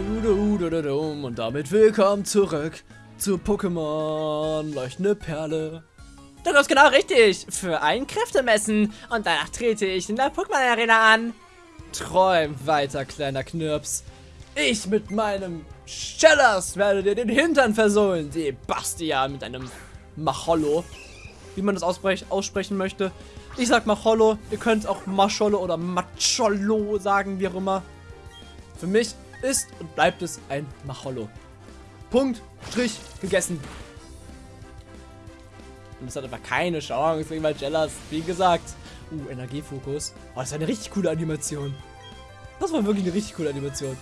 Und damit willkommen zurück zu Pokémon Leuchtende Perle. Du bist genau richtig. Für ein Kräftemessen. Und danach trete ich in der Pokémon Arena an. Träum weiter, kleiner Knirps. Ich mit meinem Schellers werde dir den Hintern versohlen. Die Bastian mit einem Machollo. Wie man das aussprechen möchte. Ich sag Machollo. Ihr könnt auch Machollo oder Machollo sagen, wie auch immer. Für mich ist und bleibt es ein Machollo. Punkt, Strich, gegessen. Und es hat einfach keine Chance gegen Magellas, wie gesagt. Uh, Energiefokus. Oh, das ist eine richtig coole Animation. Das war wirklich eine richtig coole Animation.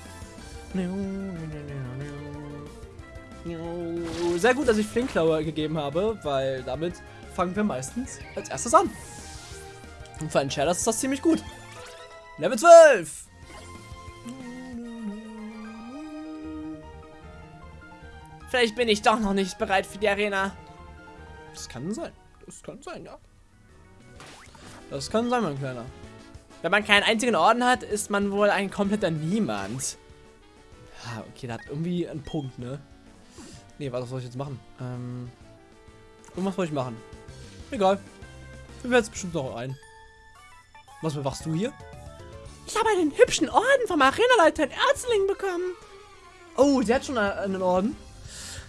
Sehr gut, dass ich Flinklauer gegeben habe, weil damit fangen wir meistens als erstes an. Und für einen Shadows ist das ziemlich gut. Level 12! Vielleicht bin ich doch noch nicht bereit für die Arena. Das kann sein. Das kann sein, ja. Das kann sein, mein Kleiner. Wenn man keinen einzigen Orden hat, ist man wohl ein kompletter Niemand. Ja, okay, da hat irgendwie einen Punkt, ne? Nee, was soll ich jetzt machen? Ähm, irgendwas soll ich machen. Egal. Wir werden jetzt bestimmt noch ein. Was machst du hier? Ich habe einen hübschen Orden vom Arenaleiter in Erzling bekommen. Oh, der hat schon einen Orden.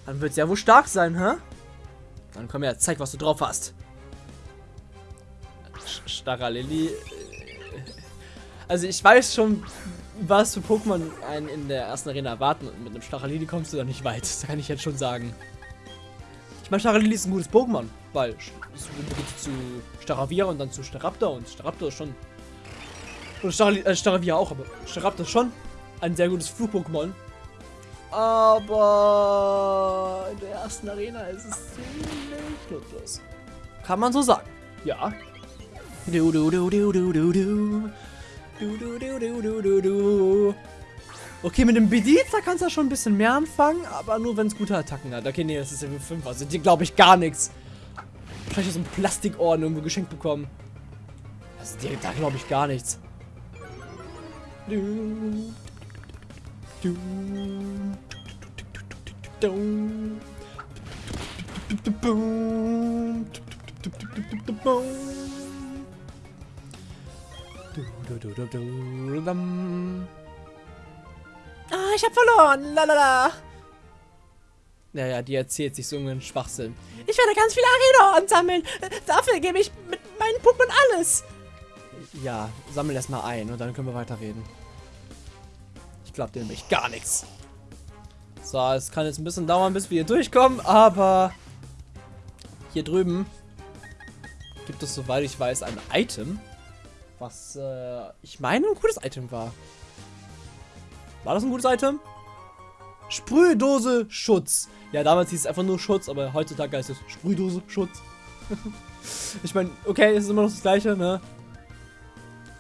Dann wird es ja wohl stark sein, hä? Dann komm her, zeig, was du drauf hast. Staralili. Äh, also ich weiß schon, was für Pokémon einen in der ersten Arena erwarten. Und mit einem Staralili kommst du da nicht weit. Das kann ich jetzt schon sagen. Ich meine, Staralili ist ein gutes Pokémon, weil es geht zu Staravia und dann zu Staraptor und Staraptor ist schon. Und Staravia, äh, Staravia auch, aber Staraptor ist schon ein sehr gutes Flug-Pokémon. Aber in der ersten Arena ist es ziemlich nutzlos. Kann man so sagen. Ja. Du, du, du, du, du, du, du. Du, du, du, du, du, du, du. Okay, mit dem Bedita kannst du schon ein bisschen mehr anfangen, aber nur wenn es gute Attacken hat. Okay, nee, das ist Level 5, also die glaube ich gar nichts. Wahrscheinlich so ein Plastikorden irgendwo geschenkt bekommen. Also die, da glaube ich gar nichts. Du. Ah, ich hab verloren. Lalala. Naja, die erzählt sich so einen Schwachsinn. Ich werde ganz viele Arena sammeln. Dafür gebe ich mit meinen Pokémon alles. Ja, sammel erstmal ein und dann können wir weiterreden. Dir nämlich gar nichts. So, es kann jetzt ein bisschen dauern, bis wir hier durchkommen, aber hier drüben gibt es, soweit ich weiß, ein Item, was äh, ich meine ein gutes Item war. War das ein gutes Item? Sprühdose Schutz. Ja, damals hieß es einfach nur Schutz, aber heutzutage heißt es Sprühdose Schutz. ich meine, okay, es ist immer noch das gleiche, ne?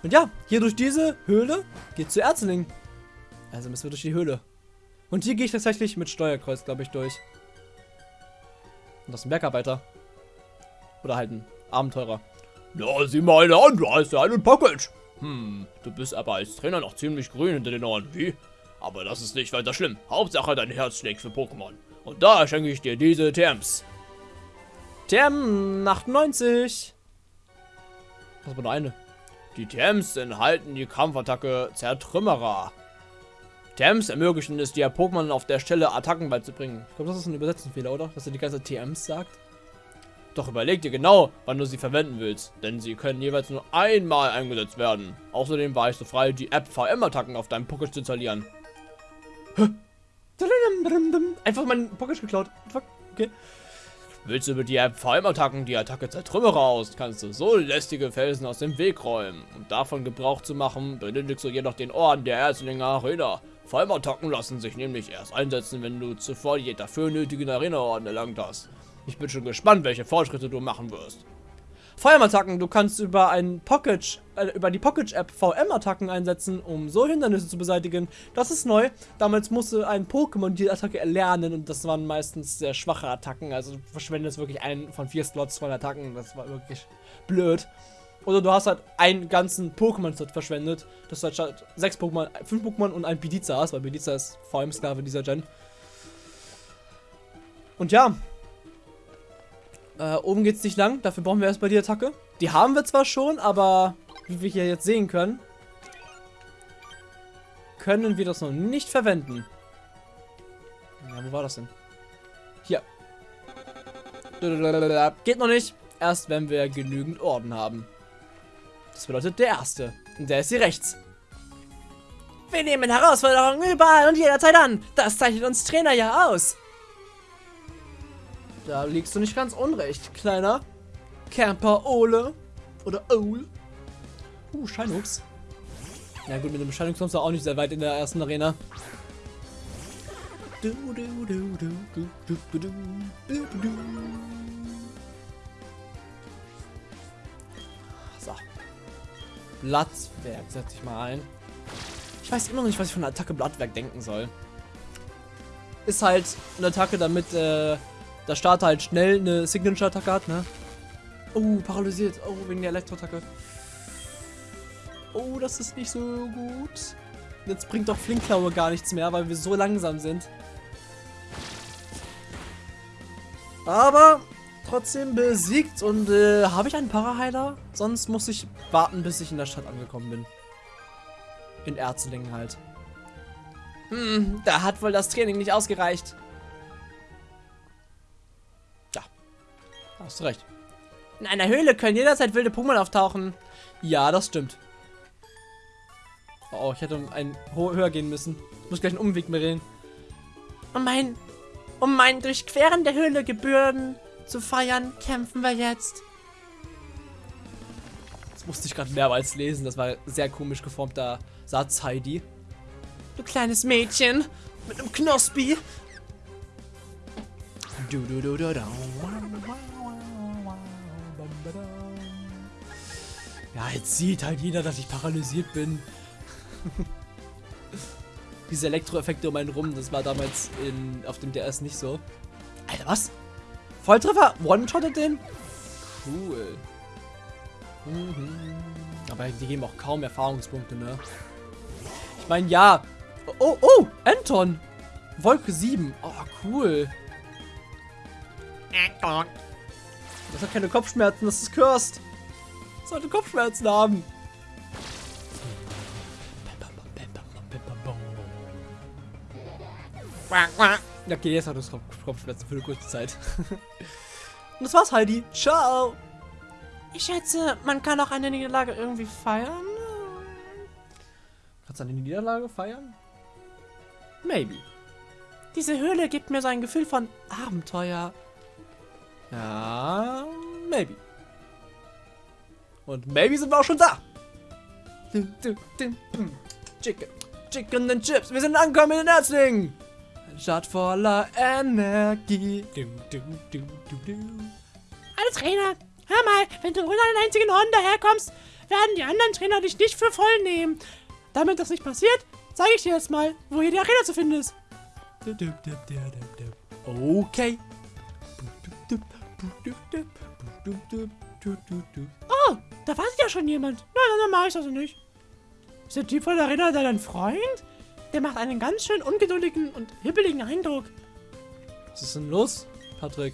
Und ja, hier durch diese Höhle geht zu Erzling. Also müssen wir durch die Höhle. Und hier gehe ich tatsächlich mit Steuerkreuz, glaube ich, durch. Und das ist ein Bergarbeiter. Oder halt ein Abenteurer. Na, sieh mal eine an, du hast ja einen Pocket. Hm, du bist aber als Trainer noch ziemlich grün hinter den Ohren, wie? Aber das ist nicht weiter schlimm. Hauptsache dein Herz schlägt für Pokémon. Und da schenke ich dir diese Terms. Term 98. Das war nur eine. Die Terms enthalten die Kampfattacke Zertrümmerer. TMs ermöglichen es dir, Pokémon auf der Stelle Attacken beizubringen. Ich glaube, das ist ein Übersetzungsfehler, oder? Dass er die ganze TMs sagt. Doch überleg dir genau, wann du sie verwenden willst, denn sie können jeweils nur einmal eingesetzt werden. Außerdem war ich so frei, die App VM-Attacken auf deinem Pocket zu installieren. Einfach mein Pocket geklaut. Okay. Willst du mit die App VM-Attacken die Attacke Zertrümmerer aus, kannst du so lästige Felsen aus dem Weg räumen. Um davon Gebrauch zu machen, benötigst du jedoch den Orden der Erzlinger Arena. Vollmattacken lassen sich nämlich erst einsetzen, wenn du zuvor die dafür nötigen Arena-Orden erlangt hast. Ich bin schon gespannt, welche Fortschritte du machen wirst. VM-Attacken, du kannst über ein Pocket, äh, über die Pocket-App VM-Attacken einsetzen, um so Hindernisse zu beseitigen. Das ist neu. Damals musste ein Pokémon die Attacke erlernen und das waren meistens sehr schwache Attacken. Also du verschwendest wirklich einen von vier Slots von Attacken. Das war wirklich blöd. Oder du hast halt einen ganzen Pokémon-Set verschwendet, dass du halt statt sechs Pokémon, fünf Pokémon und ein Pediza hast, weil Pediza ist vor allem Sklave dieser Gen. Und ja. Äh, oben geht's nicht lang, dafür brauchen wir erstmal die Attacke. Die haben wir zwar schon, aber wie wir hier jetzt sehen können, können wir das noch nicht verwenden. Ja, wo war das denn? Hier. Geht noch nicht. Erst wenn wir genügend Orden haben. Das bedeutet der erste. Und der ist hier rechts. Wir nehmen Herausforderungen überall und jederzeit an. Das zeichnet uns Trainer ja aus. Da liegst du nicht ganz unrecht, kleiner Camper Ole. Oder Ole. Uh, Scheinhuchs. Ja gut, mit dem Scheinhuchs kommst du auch nicht sehr weit in der ersten Arena. So. Blattwerk setze ich mal ein. Ich weiß immer noch nicht, was ich von der Attacke Blattwerk denken soll. Ist halt eine Attacke, damit äh, der Starter halt schnell eine Signature-Attacke hat, ne? Oh, paralysiert. Oh, wegen der Elektro-Attacke. Oh, das ist nicht so gut. Jetzt bringt doch Flinkklaue gar nichts mehr, weil wir so langsam sind. Aber trotzdem besiegt und äh, habe ich einen Paraheiler? Sonst muss ich warten, bis ich in der Stadt angekommen bin. In Erzlingen halt. Hm, da hat wohl das Training nicht ausgereicht. Ja, hast recht. In einer Höhle können jederzeit wilde Pokémon auftauchen. Ja, das stimmt. Oh, ich hätte um einen höher gehen müssen. Ich muss gleich einen Umweg mehr reden. Um mein, um mein Durchqueren der Höhle Gebühren zu feiern, kämpfen wir jetzt. Das musste ich gerade mehrmals lesen. Das war sehr komisch geformter Satz, Heidi. Du kleines Mädchen mit einem Knospi. Du, du, du, du, du. Ja, jetzt sieht halt jeder, dass ich paralysiert bin. Diese Elektroeffekte um einen rum, das war damals in, auf dem DS nicht so. Alter, was? Volltreffer? One-shottet den? Cool. Mhm. Aber die geben auch kaum Erfahrungspunkte, ne? Ich meine, ja. Oh, oh, Anton. Wolke 7. Oh, cool. Das hat keine Kopfschmerzen, das ist cursed. Das sollte Kopfschmerzen haben. Okay, jetzt hat es Kopfschmerzen für eine kurze Zeit. Und das war's, Heidi. Ciao. Ich schätze, man kann auch eine Niederlage irgendwie feiern. Kannst du eine Niederlage feiern? Maybe. Diese Höhle gibt mir so ein Gefühl von Abenteuer. Ja, maybe. Und maybe sind wir auch schon da. Chicken, Chicken and Chips. Wir sind angekommen in den Erzling. Stadt voller Energie. Hallo Trainer, hör mal, wenn du ohne einen einzigen Orden daherkommst, werden die anderen Trainer dich nicht für voll nehmen. Damit das nicht passiert, zeige ich dir jetzt mal, wo hier die Arena zu finden ist. Okay. Oh, da wartet ja schon jemand. Na, dann, dann mach ich das nicht. Ist der Typ von der Arena dein Freund? Der macht einen ganz schön ungeduldigen und hibbeligen Eindruck. Was ist denn los, Patrick?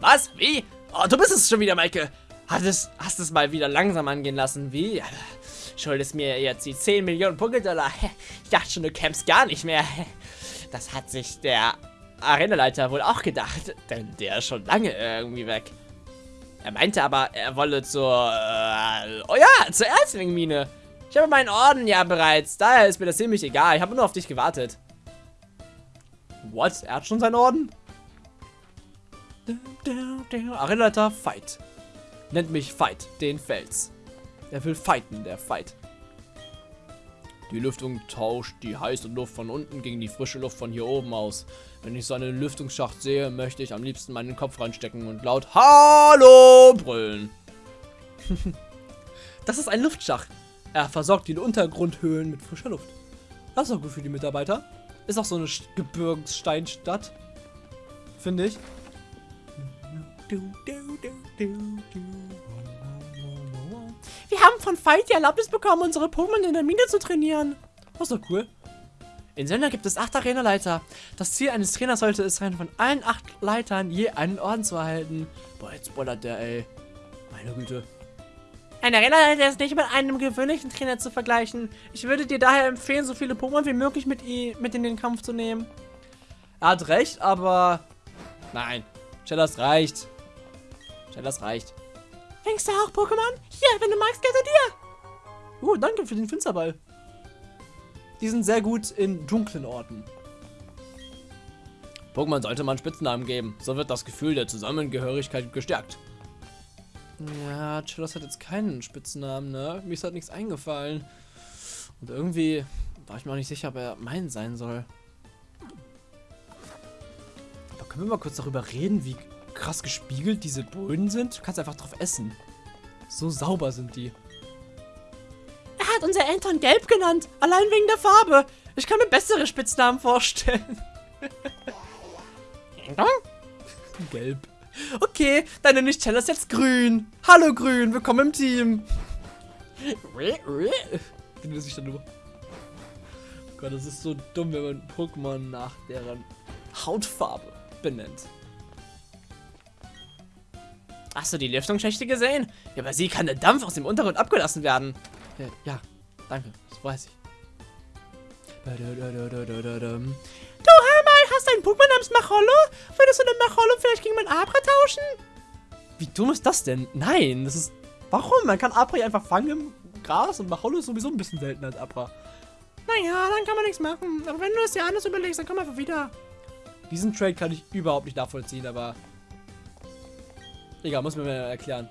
Was? Wie? Oh, du bist es schon wieder, Maike. Hattest, hast es mal wieder langsam angehen lassen. Wie? Schuldest mir jetzt die 10 Millionen Punktedollar. Ich dachte schon, du kämpfst gar nicht mehr. Das hat sich der Arenaleiter wohl auch gedacht, denn der ist schon lange irgendwie weg. Er meinte aber, er wolle zur, äh, oh ja, zur Erzlingmine. Ich habe meinen Orden ja bereits, daher ist mir das ziemlich egal. Ich habe nur auf dich gewartet. What? Er hat schon seinen Orden? Arenaleiter, Fight. Nennt mich Fight, den Fels. Er will fighten, der Fight. Die Lüftung tauscht die heiße Luft von unten gegen die frische Luft von hier oben aus. Wenn ich so einen Lüftungsschacht sehe, möchte ich am liebsten meinen Kopf reinstecken und laut Hallo brüllen. das ist ein Luftschacht. Er versorgt die Untergrundhöhlen mit frischer Luft. Das ist auch gut für die Mitarbeiter. Ist auch so eine Gebirgssteinstadt. Finde ich. haben von Fight die Erlaubnis bekommen, unsere Pokémon in der Mine zu trainieren. Das ist doch cool. In Zelda gibt es acht Arena-Leiter. Das Ziel eines Trainers sollte es sein, von allen acht Leitern je einen Orden zu erhalten. Boah, jetzt spoilert der, ey. Meine Güte. Ein Arena-Leiter ist nicht mit einem gewöhnlichen Trainer zu vergleichen. Ich würde dir daher empfehlen, so viele Pokémon wie möglich mit, ihm, mit in den Kampf zu nehmen. Er hat recht, aber... Nein. Shellas reicht. Shellas reicht. Fängst du auch Pokémon? Hier, wenn du magst, gehört dir. Uh, danke für den Finsterball. Die sind sehr gut in dunklen Orten. Pokémon sollte man Spitznamen geben. So wird das Gefühl der Zusammengehörigkeit gestärkt. Ja, Chillos hat jetzt keinen Spitznamen, ne? Mir ist halt nichts eingefallen. Und irgendwie war ich mir auch nicht sicher, ob er mein sein soll. Aber können wir mal kurz darüber reden, wie krass gespiegelt diese Böden sind? Du kannst einfach drauf essen. So sauber sind die. Er hat unser Eltern gelb genannt, allein wegen der Farbe. Ich kann mir bessere Spitznamen vorstellen. gelb. Okay, dann nenne ich Tellas jetzt grün. Hallo grün, willkommen im Team. Wie sich dann nur. Gott, das ist so dumm, wenn man Pokémon nach deren Hautfarbe benennt. Hast du die Lüftungsschächte gesehen? Über sie kann der Dampf aus dem Untergrund abgelassen werden. Ja, ja danke, das weiß ich. Einen Pokémon namens Machollo? Würdest du den Machollo vielleicht gegen mein Abra tauschen? Wie dumm ist das denn? Nein, das ist... Warum? Man kann Abra einfach fangen im Gras und Machollo ist sowieso ein bisschen seltener als Abra. Naja, dann kann man nichts machen. Aber wenn du es dir anders überlegst, dann komm einfach wieder. Diesen Trade kann ich überhaupt nicht nachvollziehen, aber... Egal, muss mir mal erklären.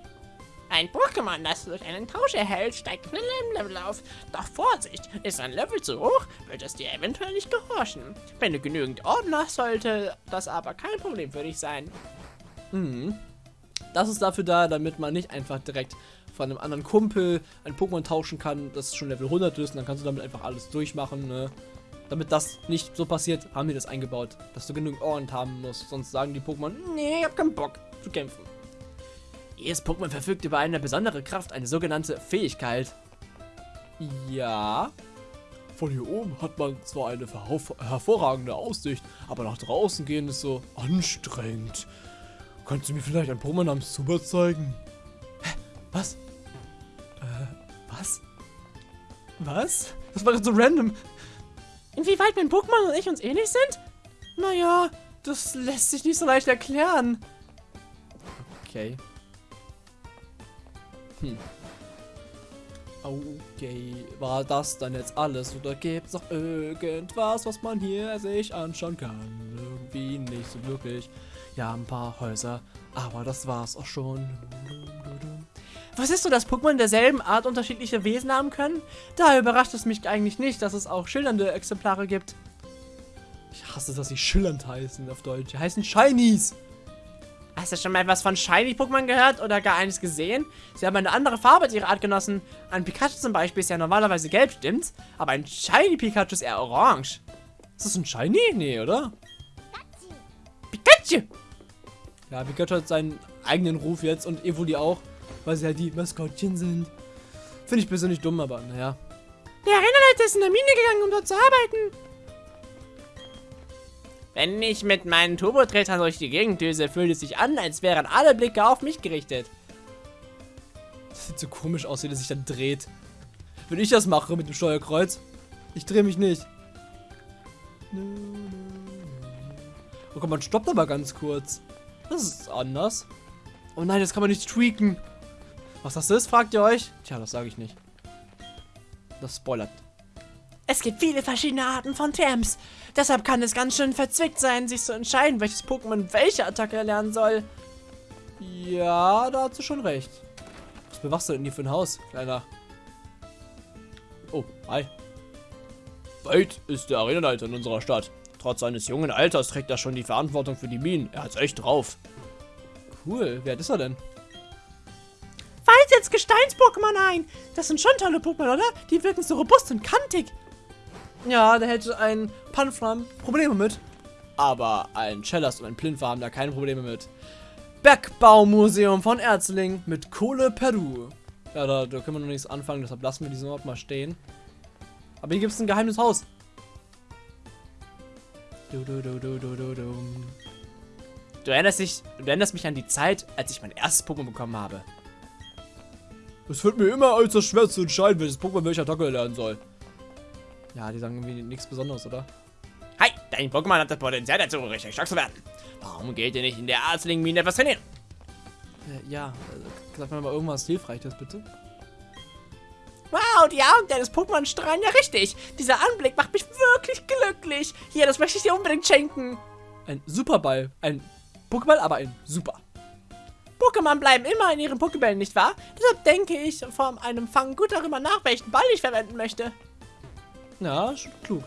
Ein Pokémon, das du durch einen Tausch erhältst, steigt schnell im Level auf. Doch Vorsicht, ist ein Level zu hoch, wird es dir eventuell nicht gehorchen. Wenn du genügend Orden hast, sollte das aber kein Problem für dich sein. Mhm. Das ist dafür da, damit man nicht einfach direkt von einem anderen Kumpel ein Pokémon tauschen kann, das schon Level 100 ist und dann kannst du damit einfach alles durchmachen, ne? Damit das nicht so passiert, haben wir das eingebaut, dass du genügend Orden haben musst, sonst sagen die Pokémon, nee, ich hab keinen Bock zu kämpfen. Jedes Pokémon verfügt über eine besondere Kraft, eine sogenannte Fähigkeit. Ja. Von hier oben hat man zwar eine hervorragende Aussicht, aber nach draußen gehen ist so anstrengend. Kannst du mir vielleicht ein Pokémon namens Zubat zeigen? Hä? Was? Äh, was? Was? Das war gerade so random. Inwieweit mein Pokémon und ich uns ähnlich sind? Naja, das lässt sich nicht so leicht erklären. Okay. Hm. Okay, war das dann jetzt alles oder gibt es noch irgendwas, was man hier sich anschauen kann? Irgendwie nicht so wirklich. Ja, ein paar Häuser, aber das war's auch schon. Was ist so, dass Pokémon derselben Art unterschiedliche Wesen haben können? Da überrascht es mich eigentlich nicht, dass es auch schillernde Exemplare gibt. Ich hasse, dass sie schillernd heißen auf Deutsch. Die heißen Shinies. Hast du schon mal etwas von Shiny-Pokémon gehört oder gar eines gesehen? Sie haben eine andere Farbe als ihre Artgenossen. Ein Pikachu zum Beispiel ist ja normalerweise gelb, stimmt's? Aber ein Shiny-Pikachu ist eher orange. Ist das ein Shiny? Nee, oder? Pikachu! Ja, Pikachu hat seinen eigenen Ruf jetzt und Evoli auch, weil sie halt die Maskottchen sind. Finde ich persönlich dumm, aber naja. Der Arenaleiter ist in der Mine gegangen, um dort zu arbeiten. Wenn ich mit meinen Turbotretern durch die Gegend düse, fühlt es sich an, als wären alle Blicke auf mich gerichtet. Das sieht so komisch aus, wie der sich dann dreht. Wenn ich das mache mit dem Steuerkreuz. Ich drehe mich nicht. Oh Gott, man stoppt aber ganz kurz. Das ist anders. Oh nein, das kann man nicht tweaken. Was das ist, fragt ihr euch? Tja, das sage ich nicht. Das spoilert. Es gibt viele verschiedene Arten von Terms. Deshalb kann es ganz schön verzwickt sein, sich zu entscheiden, welches Pokémon welche Attacke erlernen soll. Ja, da hast du schon recht. Was bewachst du denn hier für ein Haus, kleiner? Oh, hi. Weit ist der Arenaleiter in unserer Stadt. Trotz seines jungen Alters trägt er schon die Verantwortung für die Minen. Er hat's echt drauf. Cool, wer ist er denn? Weit setzt Gesteins-Pokémon ein. Das sind schon tolle Pokémon, oder? Die wirken so robust und kantig. Ja, da hätte ein Panfram Probleme mit. Aber ein Chellas und ein Plinfer haben da keine Probleme mit. Bergbaumuseum von Erzling mit Kohle Peru. Ja, da, da können wir noch nichts anfangen, deshalb lassen wir diesen Ort mal stehen. Aber hier gibt es ein geheimes Haus. Du, du, du, du, du, du, du. Du erinnerst, dich, du erinnerst mich an die Zeit, als ich mein erstes Pokémon bekommen habe. Es wird mir immer äußerst schwer zu entscheiden, welches Pokémon welcher Attacke lernen soll. Ja, die sagen irgendwie nichts Besonderes, oder? Hi, dein Pokémon hat das Potenzial dazu, richtig stark zu werden. Warum geht ihr nicht in der Arzling-Mine etwas trainieren? Äh, ja, äh, sag mir mal irgendwas Hilfreiches, bitte. Wow, die Augen deines Pokémon strahlen ja richtig. Dieser Anblick macht mich wirklich glücklich. Hier, das möchte ich dir unbedingt schenken. Ein Superball. Ein Pokéball, aber ein Super. Pokémon bleiben immer in ihren Pokébällen, nicht wahr? Deshalb denke ich vor einem Fang gut darüber nach, welchen Ball ich verwenden möchte. Ja, schon klug.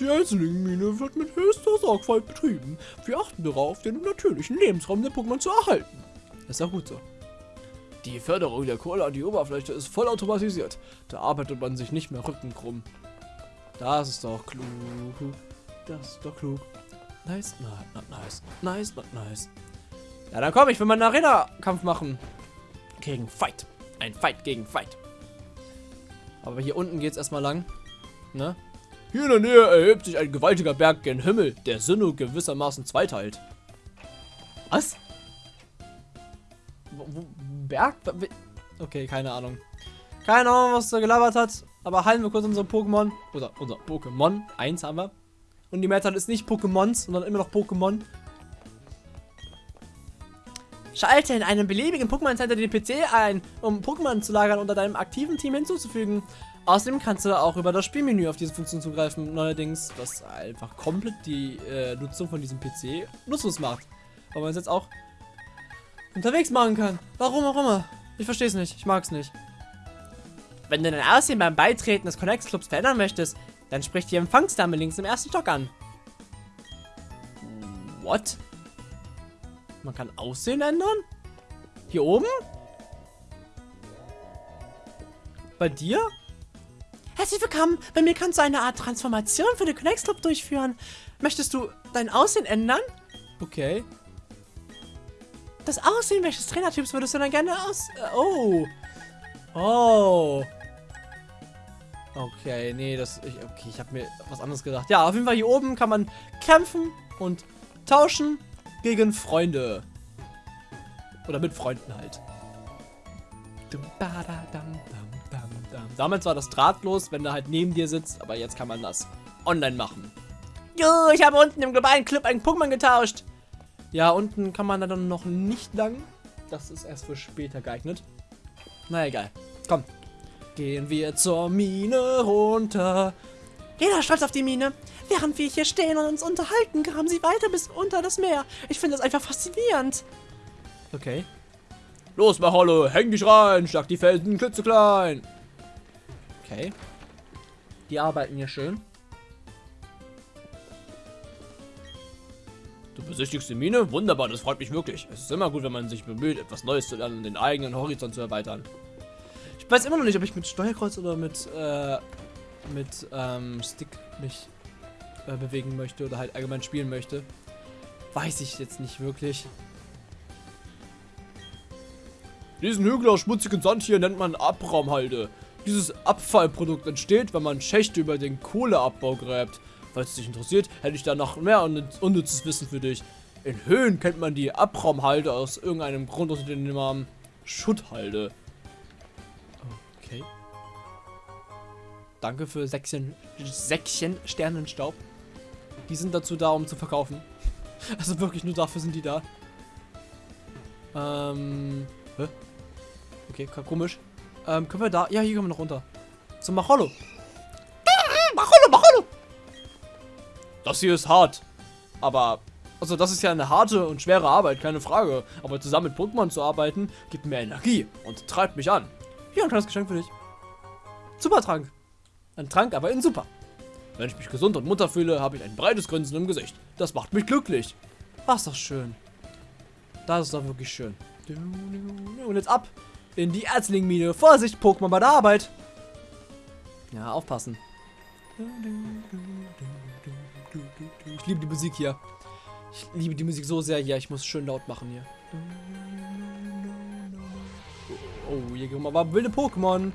Die Einzelmine wird mit höchster Sorgfalt betrieben. Wir achten darauf, den natürlichen Lebensraum der Pokémon zu erhalten. Ist auch gut so. Die Förderung der Kohle an die Oberfläche ist vollautomatisiert. Da arbeitet man sich nicht mehr rückenkrumm. Das ist doch klug. Das ist doch klug. Nice, not, nice. Nice, not nice. Ja, dann komm, ich will mal einen Arena-Kampf machen. Gegen Fight. Ein Fight gegen Fight. Aber hier unten geht's erstmal lang. Ne? Hier in der Nähe erhebt sich ein gewaltiger Berg gen Himmel, der Sinnoh gewissermaßen zweiteilt. Was? Wo, wo, Berg? Okay, keine Ahnung. Keine Ahnung, was er gelabert hat. Aber heilen wir kurz unsere Pokémon. Oder unser Pokémon. Eins haben wir. Und die Mehrzahl ist nicht Pokémons, sondern immer noch Pokémon. Schalte in einem beliebigen Pokémon Center den PC ein, um Pokémon zu lagern unter deinem aktiven Team hinzuzufügen. Außerdem kannst du auch über das Spielmenü auf diese Funktion zugreifen, neuerdings, was einfach komplett die äh, Nutzung von diesem PC nutzlos macht. Weil man es jetzt auch unterwegs machen kann. Warum auch immer. Ich verstehe es nicht. Ich mag es nicht. Wenn du dein Aussehen beim Beitreten des Connect Clubs verändern möchtest, dann sprich die Empfangsdame links im ersten Stock an. What? Man kann Aussehen ändern? Hier oben? Bei dir? Herzlich willkommen. Bei mir kannst du eine Art Transformation für den Connect Club durchführen. Möchtest du dein Aussehen ändern? Okay. Das Aussehen welches Trainertyps würdest du dann gerne aus... Äh, oh. Oh. Okay, nee, das... Ich, okay, ich habe mir was anderes gedacht. Ja, auf jeden Fall hier oben kann man kämpfen und tauschen gegen Freunde. Oder mit Freunden halt. Damals war das drahtlos, wenn er halt neben dir sitzt, aber jetzt kann man das online machen. Jo, ich habe unten im globalen Club einen Pokémon getauscht. Ja, unten kann man dann noch nicht lang. Das ist erst für später geeignet. Na egal. Komm. Gehen wir zur Mine runter. Jeder stolz auf die Mine. Während wir hier stehen und uns unterhalten, graben sie weiter bis unter das Meer. Ich finde das einfach faszinierend. Okay. Los, Maholo, häng dich rein, schlag die Felsen klitzeklein. Okay. Die arbeiten hier schön. Du besichtigst die Mine? Wunderbar, das freut mich wirklich. Es ist immer gut, wenn man sich bemüht, etwas Neues zu lernen und den eigenen Horizont zu erweitern. Ich weiß immer noch nicht, ob ich mit Steuerkreuz oder mit, äh, mit, ähm, Stick mich äh, bewegen möchte oder halt allgemein spielen möchte. Weiß ich jetzt nicht wirklich. Diesen Hügel aus schmutzigem Sand hier nennt man Abraumhalde. Dieses Abfallprodukt entsteht, wenn man Schächte über den Kohleabbau gräbt. Falls es dich interessiert, hätte ich da noch mehr unnützes Wissen für dich. In Höhen kennt man die Abraumhalde aus irgendeinem Grund unter dem Namen Schutthalde. Okay. Danke für Säckchen, Säckchen Sternenstaub. Die sind dazu da, um zu verkaufen. Also wirklich nur dafür sind die da. Ähm. Hä? Okay, komisch. Ähm, können wir da. Ja, hier können wir noch runter. Zum Macholo. Macholo, Macholo! Das hier ist hart. Aber. Also, das ist ja eine harte und schwere Arbeit, keine Frage. Aber zusammen mit Pokémon zu arbeiten, gibt mir Energie und treibt mich an. Hier ein kleines Geschenk für dich. Super Trank. Ein Trank, aber in super. Wenn ich mich gesund und munter fühle, habe ich ein breites Grinsen im Gesicht. Das macht mich glücklich. Ach, ist doch schön. Das ist doch wirklich schön. Und jetzt ab in die Erzlingmine. Vorsicht, Pokémon bei der Arbeit. Ja, aufpassen. Ich liebe die Musik hier. Ich liebe die Musik so sehr hier. Ich muss schön laut machen hier. Oh, hier kommen aber wilde Pokémon.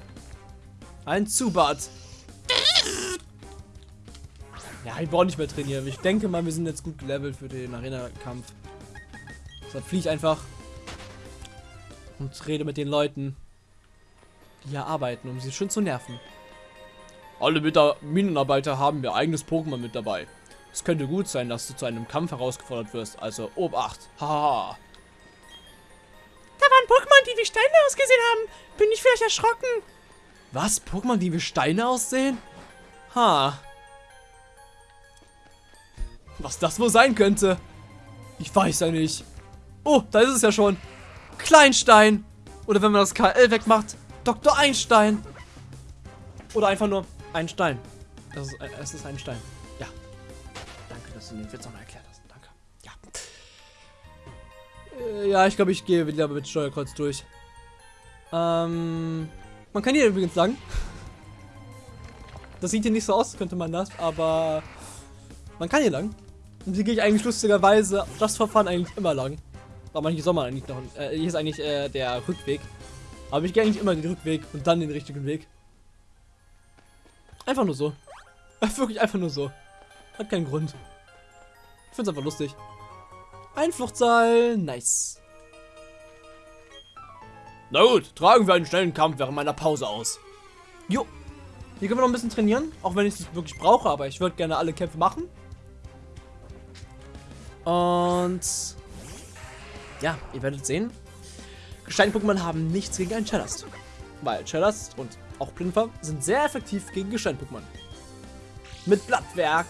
Ein Zubat. Ja, ich brauche nicht mehr trainieren. Ich denke mal, wir sind jetzt gut gelevelt für den Arena-Kampf. Deshalb fliege ich einfach und rede mit den Leuten, die hier arbeiten, um sie schön zu nerven. Alle Mita Minenarbeiter haben ihr eigenes Pokémon mit dabei. Es könnte gut sein, dass du zu einem Kampf herausgefordert wirst, also Obacht. Haha. Da waren Pokémon, die wie Steine ausgesehen haben. Bin ich vielleicht erschrocken? Was? Pokémon, die wie Steine aussehen? Ha. Was das wohl sein könnte? Ich weiß ja nicht. Oh, da ist es ja schon. Kleinstein. Oder wenn man das KL wegmacht, Dr. Einstein. Oder einfach nur ein Stein. Das ist, es ist ein Stein. Ja. Danke, dass du den Witz noch erklärt hast. Danke. Ja. Äh, ja, ich glaube, ich gehe wieder mit Steuerkreuz durch. Ähm, man kann hier übrigens lang. Das sieht hier nicht so aus, könnte man das, aber man kann hier lang. Und hier gehe ich eigentlich lustigerweise das Verfahren eigentlich immer lang. Aber manche Sommer eigentlich noch. Äh, hier ist eigentlich äh, der Rückweg. Aber ich gehe eigentlich immer den Rückweg und dann den richtigen Weg. Einfach nur so. Wirklich einfach nur so. Hat keinen Grund. Ich finde es einfach lustig. Einfluchtseil. Nice. Na gut, tragen wir einen schnellen Kampf während meiner Pause aus. Jo. Hier können wir noch ein bisschen trainieren. Auch wenn ich es wirklich brauche, aber ich würde gerne alle Kämpfe machen. Und ja, ihr werdet sehen, Gestein-Pokémon haben nichts gegen einen Cellast. Weil Cellast und auch Plinfer sind sehr effektiv gegen Gestein-Pokémon. Mit Blattwerk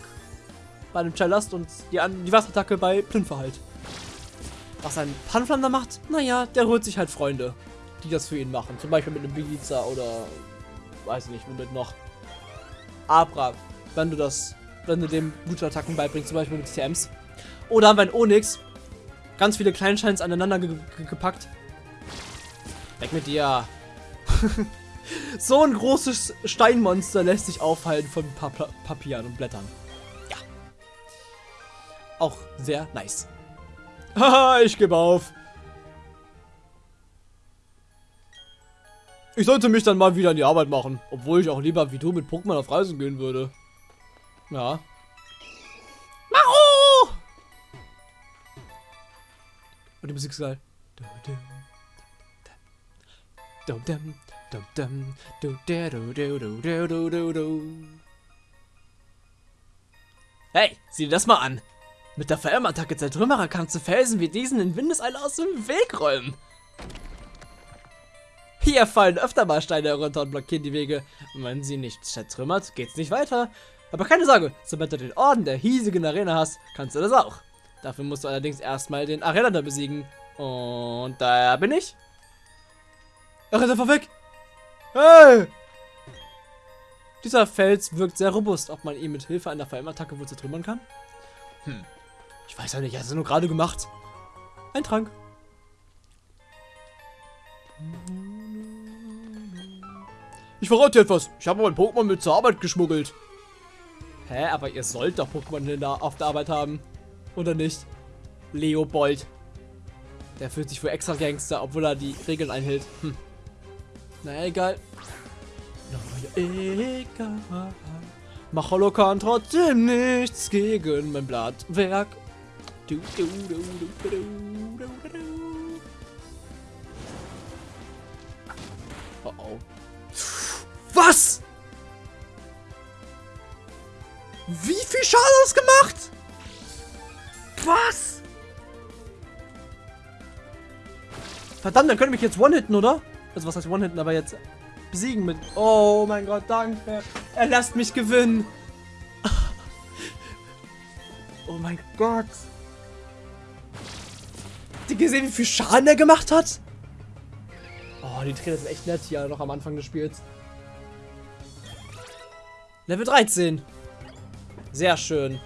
bei einem Cellast und die, die Wasserattacke bei Plinfer halt. Was ein Panflander macht, naja, der holt sich halt Freunde, die das für ihn machen. Zum Beispiel mit einem Biliza oder weiß nicht, womit noch. Abra, wenn du das, wenn du dem gute Attacken beibringst, zum Beispiel mit TMs. Oder haben wir ein Onyx, ganz viele Kleinscheins aneinander ge ge gepackt. Weg mit dir. so ein großes Steinmonster lässt sich aufhalten von pa pa Papieren und Blättern. Ja. Auch sehr nice. Haha, ich gebe auf. Ich sollte mich dann mal wieder in die Arbeit machen. Obwohl ich auch lieber wie du mit Pokémon auf Reisen gehen würde. Ja. Und die Musik ist geil. Hey, sieh dir das mal an. Mit der VM-Attacke Zertrümmerer kannst du Felsen wie diesen in Windeseile aus dem Weg räumen. Hier fallen öfter mal Steine herunter und blockieren die Wege. Und wenn sie nicht zertrümmert, geht's nicht weiter. Aber keine Sorge, sobald du den Orden der hiesigen Arena hast, kannst du das auch. Dafür musst du allerdings erstmal den Arena besiegen. Und da bin ich. Rennt einfach weg. Hey! Dieser Fels wirkt sehr robust, ob man ihn mit Hilfe einer VM-Attacke wohl zertrümmern kann. Hm. Ich weiß ja nicht, hat es nur gerade gemacht. Ein Trank. Ich verrate dir etwas. Ich habe mein Pokémon mit zur Arbeit geschmuggelt. Hä, aber ihr sollt doch Pokémon auf der Arbeit haben. Oder nicht? Leopold. Der fühlt sich für extra Gangster, obwohl er die Regeln einhält. Hm. Na egal. Na egal. Macholo kann trotzdem nichts gegen mein Blattwerk. Du, du, du, Oh oh. Was? Wie viel Schaden das gemacht? Was? Verdammt, dann wir mich jetzt one-hitten, oder? Also was heißt one-hitten, aber jetzt besiegen mit... Oh mein Gott, danke. Er lässt mich gewinnen. Oh mein Gott. Habt ihr gesehen, wie viel Schaden er gemacht hat? Oh, die Trainer sind echt nett hier noch am Anfang des Spiels. Level 13. Sehr schön.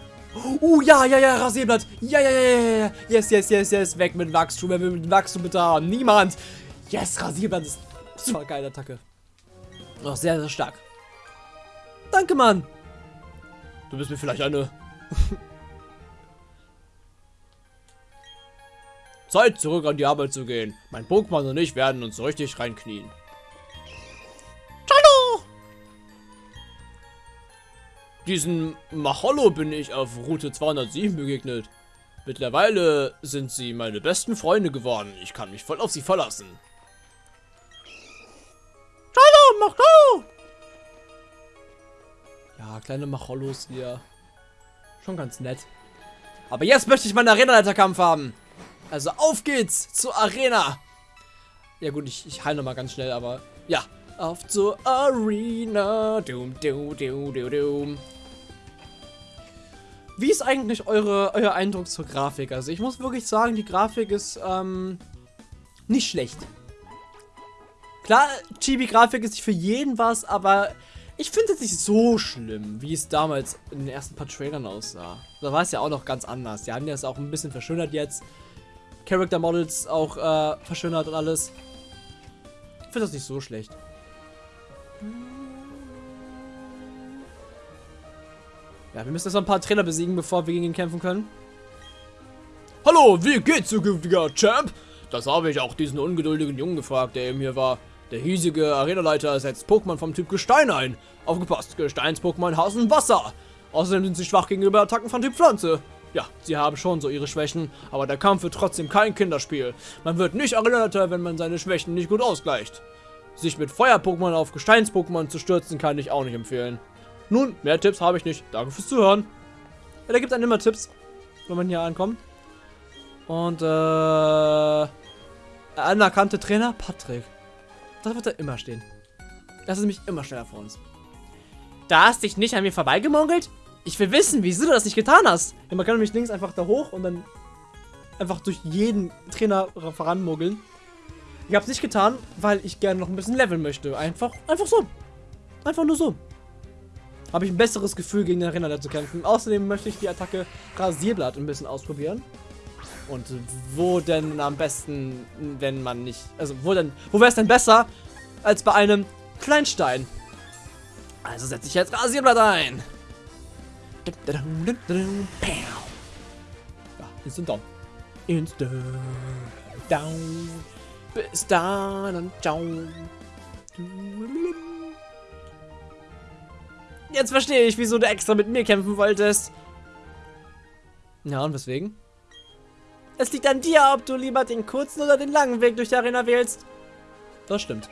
Uh, ja, ja, ja, Rasierblatt. Ja, ja, ja, ja, ja. Yes, yes, yes, yes. Weg mit Wachstum. Wer will mit Wachstum bitte haben? Niemand. Yes, Rasierblatt ist super geile Attacke. Noch sehr, sehr stark. Danke, Mann. Du bist mir vielleicht eine... Zeit, zurück an die Arbeit zu gehen. Mein Pokémon und ich werden uns richtig reinknien. Diesen Macholo bin ich auf Route 207 begegnet. Mittlerweile sind sie meine besten Freunde geworden. Ich kann mich voll auf sie verlassen. Hallo, Macholo! Ja, kleine Machollos hier. Schon ganz nett. Aber jetzt möchte ich meinen Arena-Leiterkampf haben. Also auf geht's zur Arena. Ja gut, ich, ich heile nochmal ganz schnell, aber ja. Auf zur Arena. Doom, doom, doom, doom, doom. Wie ist eigentlich eure, euer Eindruck zur Grafik? Also ich muss wirklich sagen, die Grafik ist ähm, nicht schlecht. Klar, Chibi-Grafik ist nicht für jeden was, aber ich finde es nicht so schlimm, wie es damals in den ersten paar Trailern aussah. Da war es ja auch noch ganz anders. Die haben ja es auch ein bisschen verschönert jetzt. Character Models auch äh, verschönert und alles. Ich finde das nicht so schlecht. Ja, wir müssen jetzt noch ein paar Trainer besiegen, bevor wir gegen ihn kämpfen können. Hallo, wie geht's, zukünftiger Champ? Das habe ich auch diesen ungeduldigen Jungen gefragt, der eben hier war. Der hiesige Arenaleiter setzt Pokémon vom Typ Gestein ein. Aufgepasst, Gesteins-Pokémon hassen Wasser. Außerdem sind sie schwach gegenüber Attacken von Typ Pflanze. Ja, sie haben schon so ihre Schwächen, aber der Kampf wird trotzdem kein Kinderspiel. Man wird nicht Arenaleiter, wenn man seine Schwächen nicht gut ausgleicht. Sich mit Feuer-Pokémon auf Gesteins-Pokémon zu stürzen, kann ich auch nicht empfehlen. Nun, mehr Tipps habe ich nicht. Danke fürs Zuhören. Ja, da gibt es immer Tipps, wenn man hier ankommt. Und, äh... Anerkannte Trainer, Patrick. Das wird da immer stehen. Das ist nämlich immer schneller vor uns. Da hast dich nicht an mir vorbeigemogelt? Ich will wissen, wieso du das nicht getan hast. Ja, man kann nämlich links einfach da hoch und dann einfach durch jeden Trainer voranmogeln. Ich habe es nicht getan, weil ich gerne noch ein bisschen leveln möchte. Einfach, einfach so. Einfach nur so. Habe ich ein besseres Gefühl, gegen den Renner zu kämpfen. Außerdem möchte ich die Attacke Rasierblatt ein bisschen ausprobieren. Und wo denn am besten, wenn man nicht... Also, wo denn... Wo wäre es denn besser, als bei einem Kleinstein? Also setze ich jetzt Rasierblatt ein. Ja, instant down. Instant down. Bis dann und ciao. Jetzt verstehe ich, wieso du extra mit mir kämpfen wolltest. Ja, und weswegen? Es liegt an dir, ob du lieber den kurzen oder den langen Weg durch die Arena wählst. Das stimmt.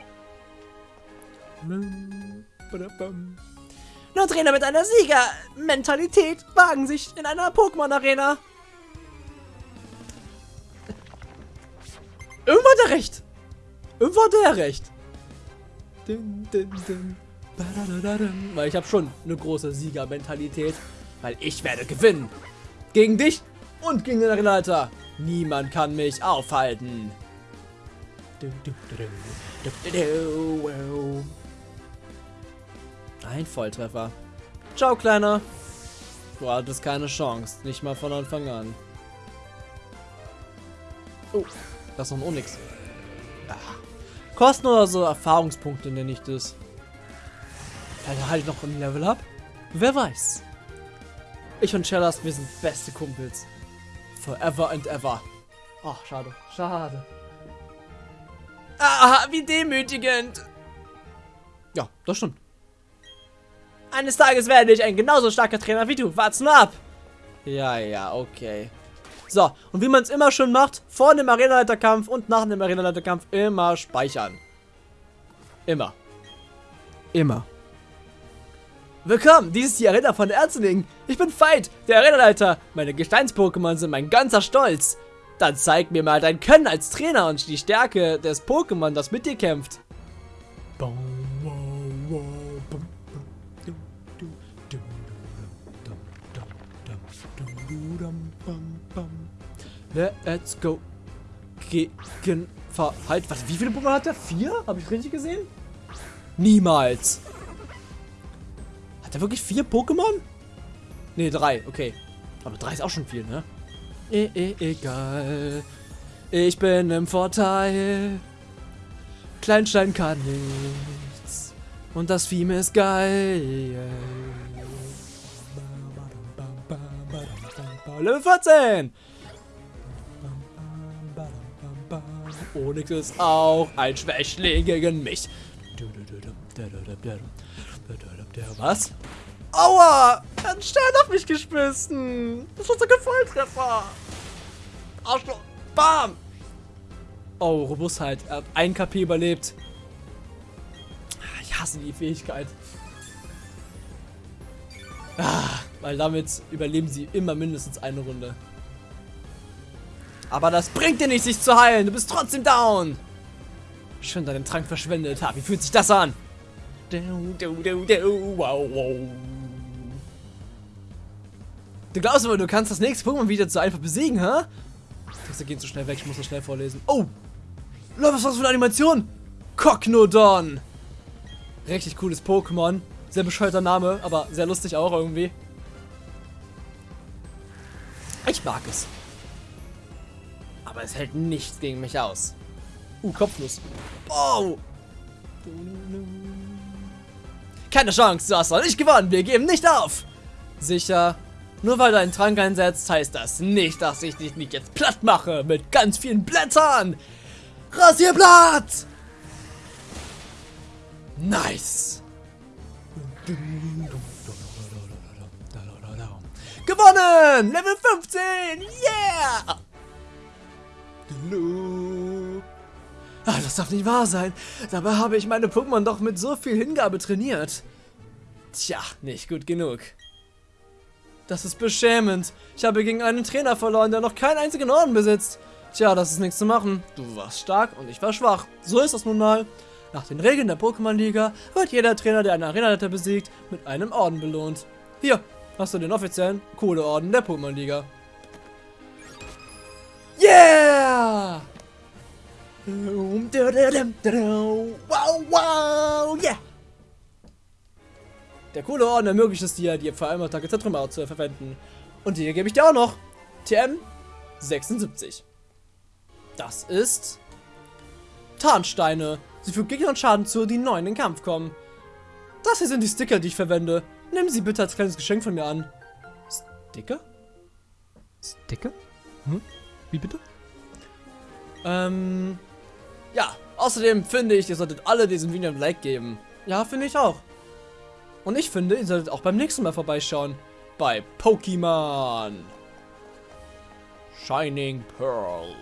Nur Trainer mit einer Sieger-Mentalität wagen sich in einer Pokémon-Arena. Irgendwo hat er recht. Irgendwo hat er recht. Weil ich habe schon eine große Sieger-Mentalität. Weil ich werde gewinnen. Gegen dich und gegen den Arenaleiter. Niemand kann mich aufhalten. Ein Volltreffer. Ciao, Kleiner. Du hattest keine Chance. Nicht mal von Anfang an. Oh, das ist noch ein Onyx. Ah. Kosten oder so Erfahrungspunkte nenne ich das. Vielleicht halt noch ein Level up? Wer weiß. Ich und Chellas, wir sind beste Kumpels. Forever and ever. Ach, schade. Schade. Ah, wie demütigend. Ja, das stimmt. Eines Tages werde ich ein genauso starker Trainer wie du. Wart's nur ab. Ja, ja, okay. So, und wie man es immer schön macht, vor dem Arenaleiterkampf und nach dem Arenaleiterkampf immer speichern. Immer. Immer. Willkommen, dies ist die Arena von Erzeling. Ich bin Veit, der Arenaleiter. Meine Gesteins-Pokémon sind mein ganzer Stolz. Dann zeig mir mal dein Können als Trainer und die Stärke des Pokémon, das mit dir kämpft. Let's go. Gegen Verhalt. Was, wie viele Pokémon hat er? Vier? Habe ich richtig gesehen? Niemals. Er wirklich vier Pokémon? Ne, drei. Okay. Aber drei ist auch schon viel, ne? E e egal. Ich bin im Vorteil. Kleinstein kann nichts. Und das Vieh ist geil. Level 14! Onyx ist auch ein Schwächling gegen mich. Was? Aua! Er hat einen Stein auf mich geschmissen. Das war so ein Volltreffer. Arschloch. Bam! Oh, Robustheit. Er hat ein KP überlebt. Ich hasse die Fähigkeit. Ah, weil damit überleben sie immer mindestens eine Runde. Aber das bringt dir nicht, sich zu heilen. Du bist trotzdem down. Schön deinen Trank verschwendet. Ha, wie fühlt sich das an? Du glaubst aber, du kannst das nächste Pokémon wieder so einfach besiegen, hä? Texte gehen zu schnell weg, ich muss das schnell vorlesen. Oh! Leute, was war das für eine Animation? Cocknodon! Richtig cooles Pokémon. Sehr bescheuerter Name, aber sehr lustig auch irgendwie. Ich mag es. Aber es hält nichts gegen mich aus. Uh, Kopfnuss. Oh! Keine Chance, du hast noch nicht gewonnen. Wir geben nicht auf. Sicher. Nur weil du einen Trank einsetzt, heißt das nicht, dass ich dich nicht jetzt platt mache mit ganz vielen Blättern. Rasierblatt! Nice. Gewonnen! Level 15! Yeah! Ah, das darf nicht wahr sein. Dabei habe ich meine Pokémon doch mit so viel Hingabe trainiert. Tja, nicht gut genug. Das ist beschämend. Ich habe gegen einen Trainer verloren, der noch keinen einzigen Orden besitzt. Tja, das ist nichts zu machen. Du warst stark und ich war schwach. So ist das nun mal. Nach den Regeln der Pokémon-Liga wird jeder Trainer, der einen Arenaleiter besiegt, mit einem Orden belohnt. Hier, hast du den offiziellen Kohleorden der Pokémon-Liga. Yeah! Wow, wow, yeah! Der coole Orden ermöglicht es dir, die Vor-Allem-Attacke Zertrümmer zu verwenden. Und hier gebe ich dir auch noch TM 76. Das ist Tarnsteine. Sie fügen Gegnern Schaden zu, die neu in den Kampf kommen. Das hier sind die Sticker, die ich verwende. Nimm sie bitte als kleines Geschenk von mir an. Sticker? Sticker? Hm? Wie bitte? Ähm, ja, außerdem finde ich, ihr solltet alle diesem Video ein Like geben. Ja, finde ich auch. Und ich finde, ihr solltet auch beim nächsten Mal vorbeischauen. Bei Pokémon. Shining Pearl.